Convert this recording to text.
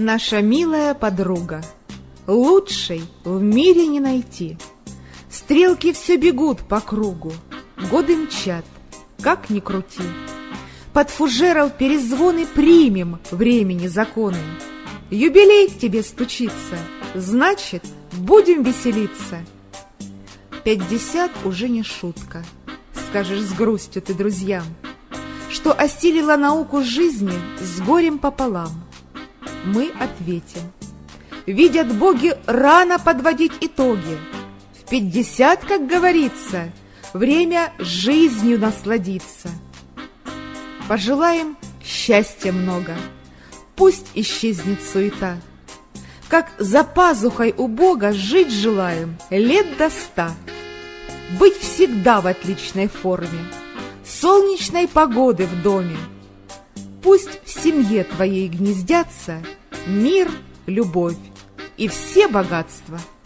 наша милая подруга, Лучшей в мире не найти. Стрелки все бегут по кругу, Годы мчат, как ни крути. Под фужеров перезвоны примем Времени законы. Юбилей тебе стучится, Значит, будем веселиться. Пятьдесят уже не шутка, Скажешь с грустью ты друзьям, Что осилила науку жизни С горем пополам — мы ответим. Видят боги рано подводить итоги. В пятьдесят, как говорится, время жизнью насладиться. Пожелаем счастья много, пусть исчезнет суета. Как за пазухой у Бога жить желаем лет до ста. Быть всегда в отличной форме, солнечной погоды в доме, Пусть в семье твоей гнездятся мир, любовь и все богатства –